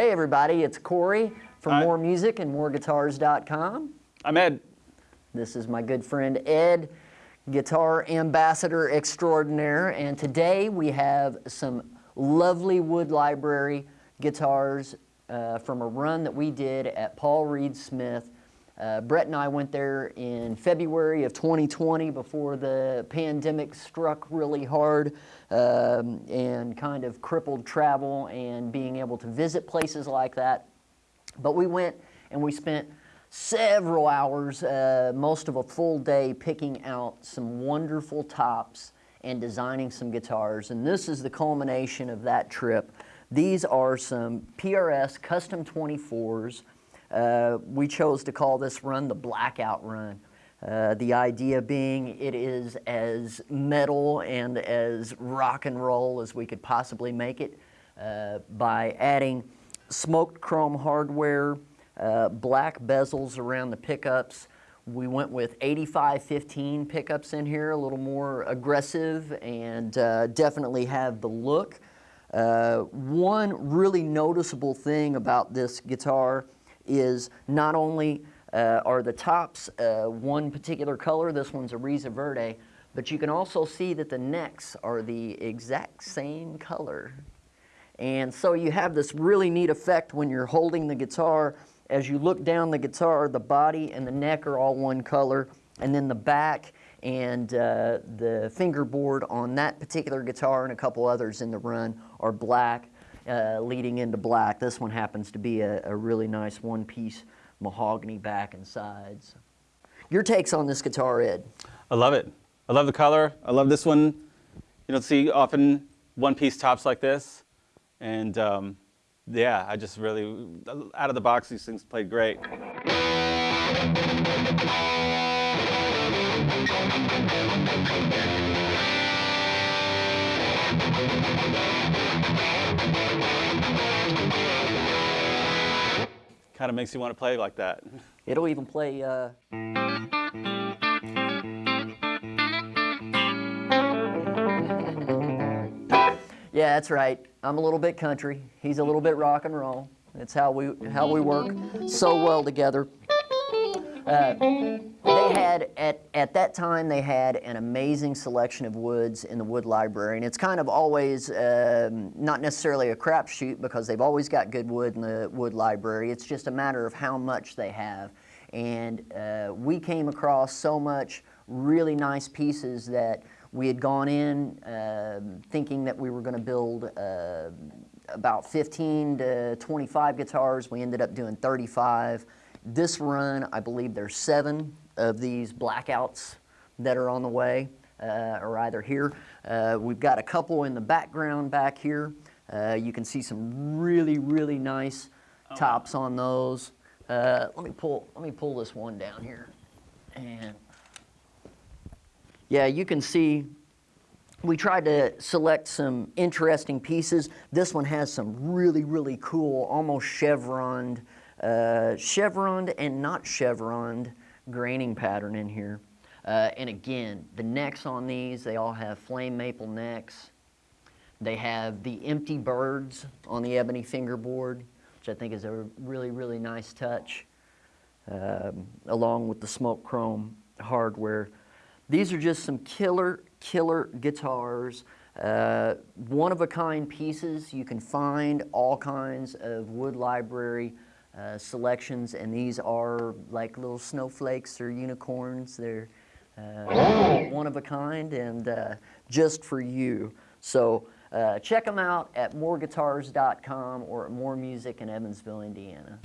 Hey everybody, it's Corey from Hi. More and MoreGuitars.com. I'm Ed. This is my good friend Ed, guitar ambassador extraordinaire, and today we have some lovely Wood Library guitars uh, from a run that we did at Paul Reed Smith. Uh, Brett and I went there in February of 2020 before the pandemic struck really hard um, and kind of crippled travel and being able to visit places like that. But we went and we spent several hours, uh, most of a full day, picking out some wonderful tops and designing some guitars. And this is the culmination of that trip. These are some PRS Custom 24s. Uh, we chose to call this run the Blackout Run. Uh, the idea being it is as metal and as rock and roll as we could possibly make it uh, by adding smoked chrome hardware, uh, black bezels around the pickups. We went with 8515 pickups in here, a little more aggressive and uh, definitely have the look. Uh, one really noticeable thing about this guitar is not only uh, are the tops uh, one particular color, this one's Eriza Verde, but you can also see that the necks are the exact same color. And so you have this really neat effect when you're holding the guitar. As you look down the guitar, the body and the neck are all one color, and then the back and uh, the fingerboard on that particular guitar and a couple others in the run are black, uh, leading into black. This one happens to be a, a really nice one-piece mahogany back and sides. Your takes on this guitar, Ed? I love it. I love the color. I love this one. You don't see often one-piece tops like this. And um, yeah, I just really, out of the box, these things played great. Kind of makes you want to play like that. It'll even play. Uh... yeah, that's right. I'm a little bit country. He's a little bit rock and roll. It's how we how we work so well together. Uh, they had at at that time they had an amazing selection of woods in the wood library, and it's kind of always um, not necessarily a crapshoot because they've always got good wood in the wood library. It's just a matter of how much they have, and uh, we came across so much really nice pieces that we had gone in uh, thinking that we were going to build uh, about 15 to 25 guitars. We ended up doing 35. This run, I believe there's seven of these blackouts that are on the way, uh, or either here. Uh, we've got a couple in the background back here. Uh, you can see some really, really nice tops on those. Uh, let me pull. Let me pull this one down here, and yeah, you can see we tried to select some interesting pieces. This one has some really, really cool, almost chevroned, uh, chevroned and not chevroned graining pattern in here. Uh, and again, the necks on these, they all have flame maple necks. They have the empty birds on the ebony fingerboard, which I think is a really, really nice touch, um, along with the smoke chrome hardware. These are just some killer, killer guitars, uh, one-of-a-kind pieces. You can find all kinds of wood library uh, selections, and these are like little snowflakes or unicorns. They're uh, one of a kind and uh, just for you. So uh, check them out at moreguitars.com or at More Music in Evansville, Indiana.